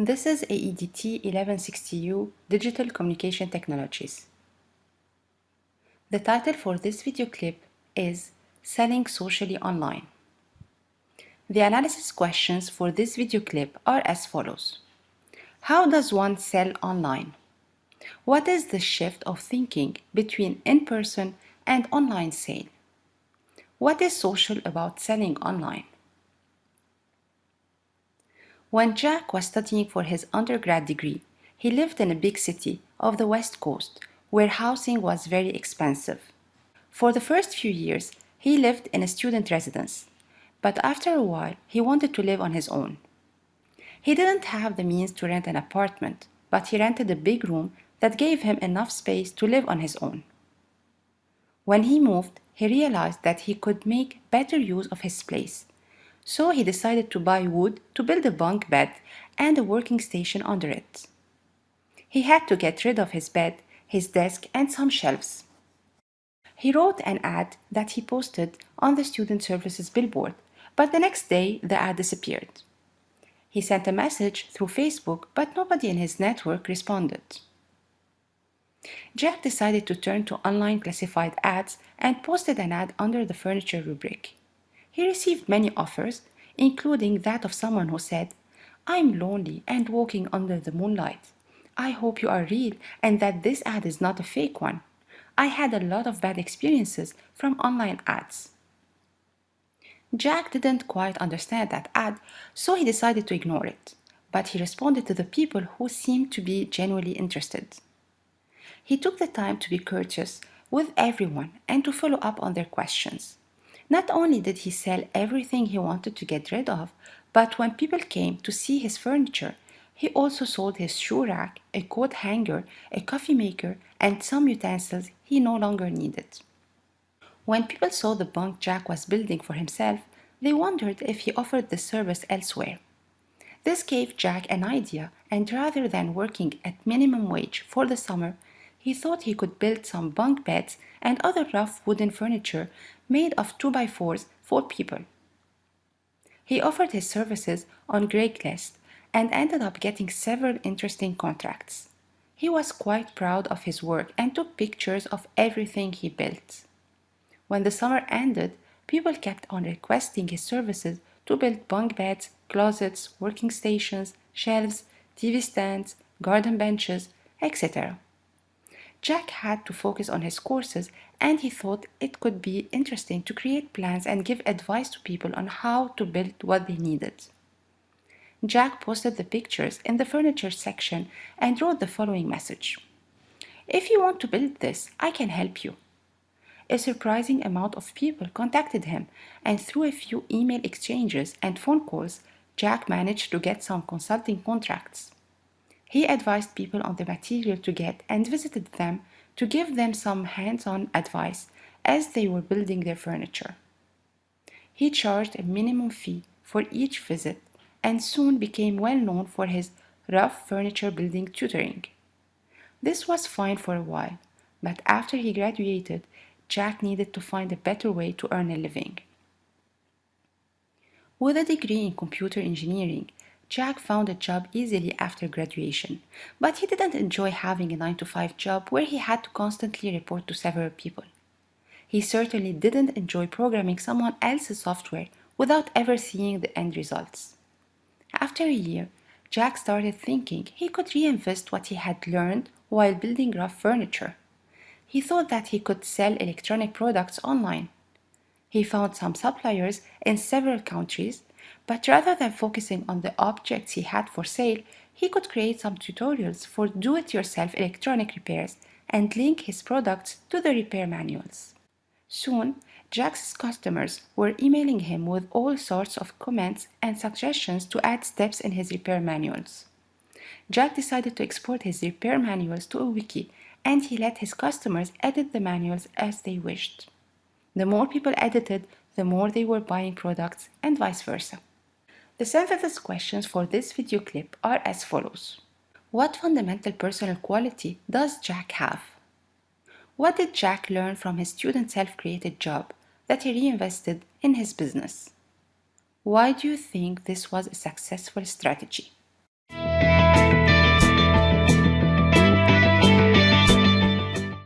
This is AEDT 1160U Digital Communication Technologies. The title for this video clip is Selling Socially Online. The analysis questions for this video clip are as follows. How does one sell online? What is the shift of thinking between in-person and online sale? What is social about selling online? When Jack was studying for his undergrad degree, he lived in a big city of the West Coast where housing was very expensive. For the first few years, he lived in a student residence, but after a while, he wanted to live on his own. He didn't have the means to rent an apartment, but he rented a big room that gave him enough space to live on his own. When he moved, he realized that he could make better use of his place so he decided to buy wood to build a bunk bed and a working station under it. He had to get rid of his bed, his desk, and some shelves. He wrote an ad that he posted on the Student Services billboard, but the next day the ad disappeared. He sent a message through Facebook, but nobody in his network responded. Jack decided to turn to online classified ads and posted an ad under the furniture rubric. He received many offers, including that of someone who said, I'm lonely and walking under the moonlight. I hope you are real and that this ad is not a fake one. I had a lot of bad experiences from online ads. Jack didn't quite understand that ad, so he decided to ignore it, but he responded to the people who seemed to be genuinely interested. He took the time to be courteous with everyone and to follow up on their questions. Not only did he sell everything he wanted to get rid of, but when people came to see his furniture, he also sold his shoe rack, a coat hanger, a coffee maker, and some utensils he no longer needed. When people saw the bunk Jack was building for himself, they wondered if he offered the service elsewhere. This gave Jack an idea, and rather than working at minimum wage for the summer, he thought he could build some bunk beds and other rough wooden furniture made of 2x4s for people. He offered his services on Craigslist and ended up getting several interesting contracts. He was quite proud of his work and took pictures of everything he built. When the summer ended, people kept on requesting his services to build bunk beds, closets, working stations, shelves, TV stands, garden benches, etc. Jack had to focus on his courses and he thought it could be interesting to create plans and give advice to people on how to build what they needed. Jack posted the pictures in the furniture section and wrote the following message. If you want to build this, I can help you. A surprising amount of people contacted him and through a few email exchanges and phone calls, Jack managed to get some consulting contracts. He advised people on the material to get and visited them to give them some hands-on advice as they were building their furniture. He charged a minimum fee for each visit and soon became well known for his rough furniture building tutoring. This was fine for a while, but after he graduated, Jack needed to find a better way to earn a living. With a degree in computer engineering, Jack found a job easily after graduation, but he didn't enjoy having a 9 to 5 job where he had to constantly report to several people. He certainly didn't enjoy programming someone else's software without ever seeing the end results. After a year, Jack started thinking he could reinvest what he had learned while building rough furniture. He thought that he could sell electronic products online. He found some suppliers in several countries but rather than focusing on the objects he had for sale, he could create some tutorials for do-it-yourself electronic repairs and link his products to the repair manuals. Soon, Jack's customers were emailing him with all sorts of comments and suggestions to add steps in his repair manuals. Jack decided to export his repair manuals to a wiki and he let his customers edit the manuals as they wished. The more people edited, the more they were buying products and vice versa. The synthesis questions for this video clip are as follows. What fundamental personal quality does Jack have? What did Jack learn from his student self-created job that he reinvested in his business? Why do you think this was a successful strategy?